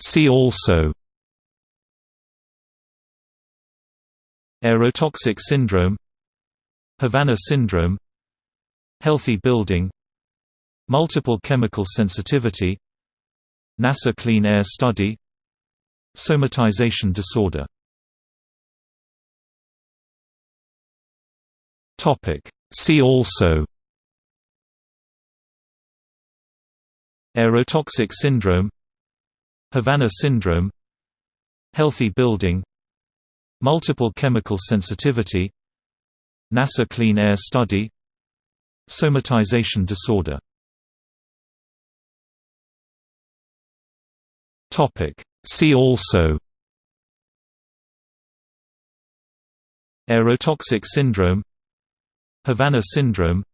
See also Aerotoxic syndrome Havana syndrome Healthy building Multiple chemical sensitivity NASA Clean Air Study Somatization disorder See also Aerotoxic syndrome Havana syndrome Healthy building Multiple chemical sensitivity NASA Clean Air Study Somatization disorder. See also Aerotoxic syndrome Havana syndrome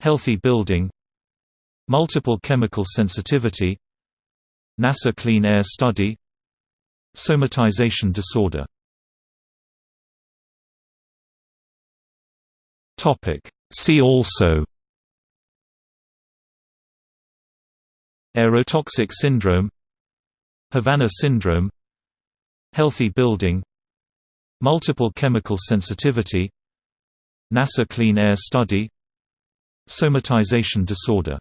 Healthy building Multiple chemical sensitivity NASA Clean Air Study Somatization disorder. See also. Aerotoxic syndrome Havana syndrome Healthy building Multiple chemical sensitivity NASA Clean Air Study Somatization disorder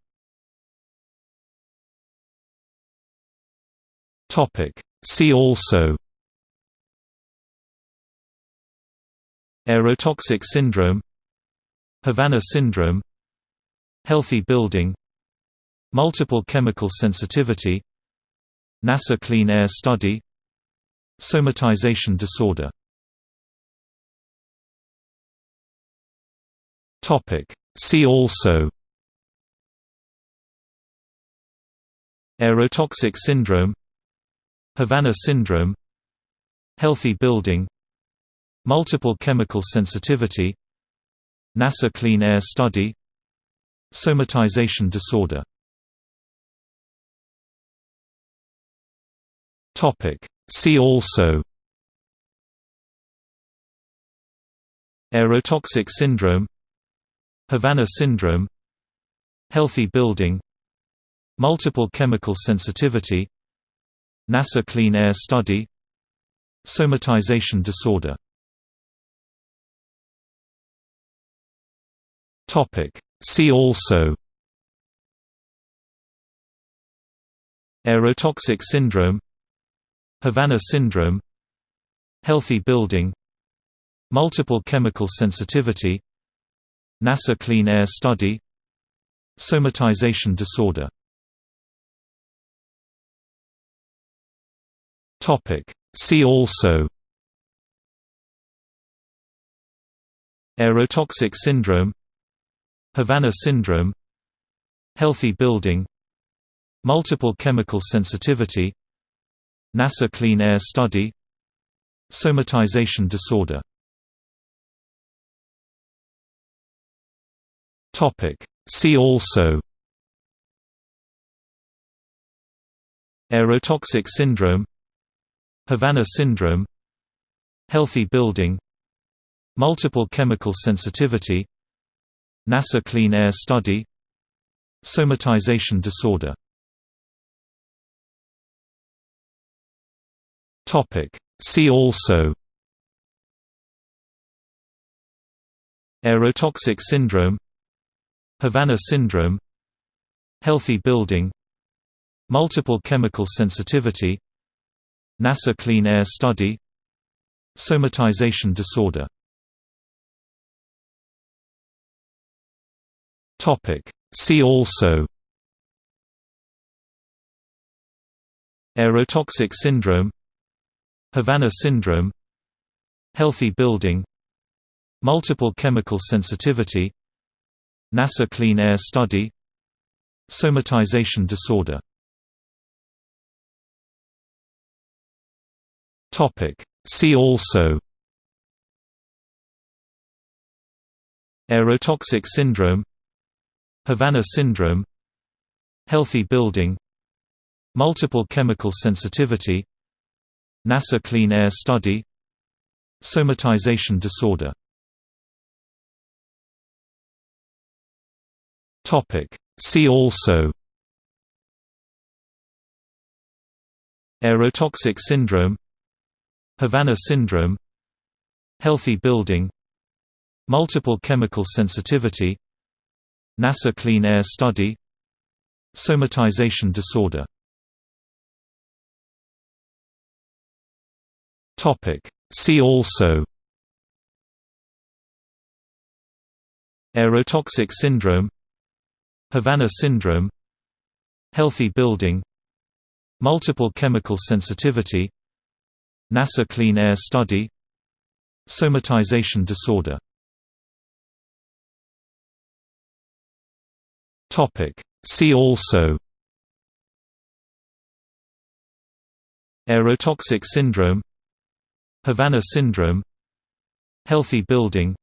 See also Aerotoxic syndrome Havana syndrome Healthy building Multiple chemical sensitivity NASA Clean Air Study Somatization disorder See also Aerotoxic syndrome Havana syndrome Healthy building Multiple chemical sensitivity NASA Clean Air Study Somatization disorder. See also Aerotoxic syndrome Havana syndrome Healthy building Multiple chemical sensitivity NASA Clean Air Study Somatization disorder. See also. Aerotoxic syndrome. Havana syndrome. Healthy building. Multiple chemical sensitivity. NASA Clean Air Study. Somatization disorder See also. Aerotoxic syndrome. Havana syndrome. Healthy building. Multiple chemical sensitivity. NASA Clean Air Study. Somatization disorder. See also. Aerotoxic syndrome Havana syndrome Healthy building Multiple chemical sensitivity NASA Clean Air Study Somatization disorder. See also Aerotoxic syndrome Havana syndrome Healthy building Multiple chemical sensitivity NASA Clean Air Study Somatization disorder. See also Aerotoxic syndrome Havana syndrome Healthy building Multiple chemical sensitivity NASA Clean Air Study Somatization disorder See also Aerotoxic syndrome Havana syndrome Healthy building Multiple chemical sensitivity NASA Clean Air Study Somatization disorder Topic. See also Aerotoxic syndrome Havana syndrome Healthy building Multiple chemical sensitivity NASA Clean Air Study Somatization disorder. See also Aerotoxic syndrome Havana syndrome Healthy building Multiple chemical sensitivity NASA Clean Air Study Somatization disorder. See also Aerotoxic syndrome Havana syndrome Healthy building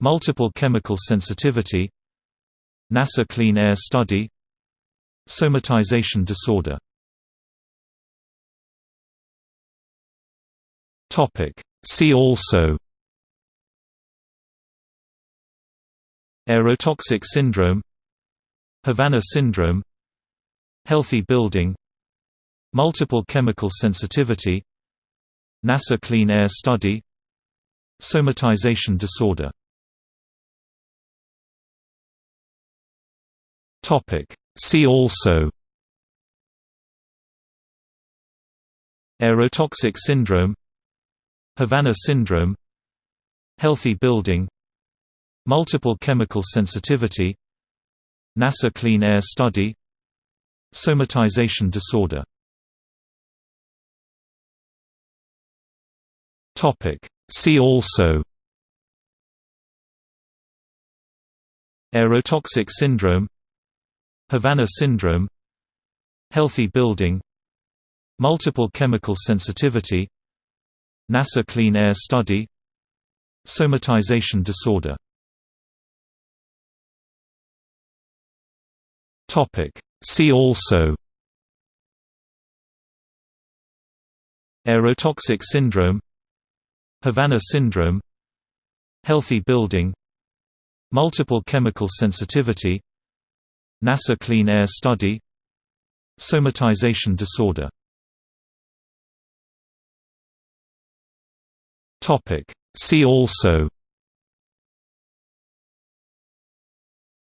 Multiple chemical sensitivity NASA Clean Air Study Somatization disorder See also. Aerotoxic syndrome. Havana syndrome. Healthy building. Multiple chemical sensitivity. NASA Clean Air Study. Somatization disorder. See also. Aerotoxic syndrome Havana syndrome Healthy building Multiple chemical sensitivity NASA Clean Air Study Somatization disorder. See also Aerotoxic syndrome Havana syndrome Healthy building Multiple chemical sensitivity NASA Clean Air Study Somatization disorder. See also. Aerotoxic syndrome. Havana syndrome. Healthy building. Multiple chemical sensitivity. NASA Clean Air Study. Somatization disorder See also.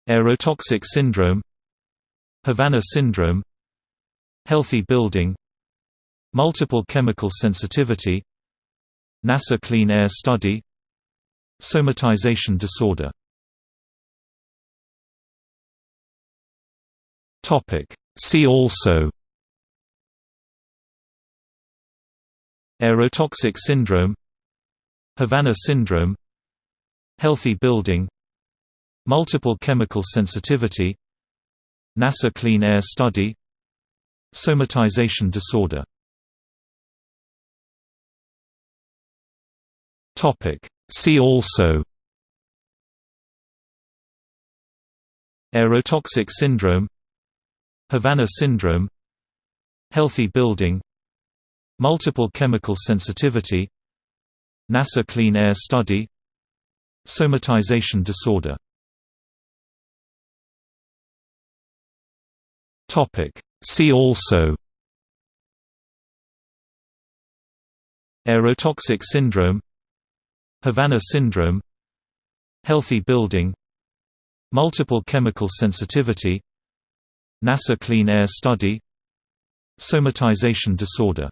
Aerotoxic syndrome. Havana syndrome. Healthy building. Multiple chemical sensitivity. NASA Clean Air Study. Somatization disorder. See also. Aerotoxic syndrome Havana syndrome Healthy building Multiple chemical sensitivity NASA Clean Air Study Somatization disorder. See also Aerotoxic syndrome Havana syndrome Healthy building Multiple chemical sensitivity NASA Clean Air Study Somatization disorder. See also Aerotoxic syndrome Havana syndrome Healthy building Multiple chemical sensitivity NASA Clean Air Study Somatization disorder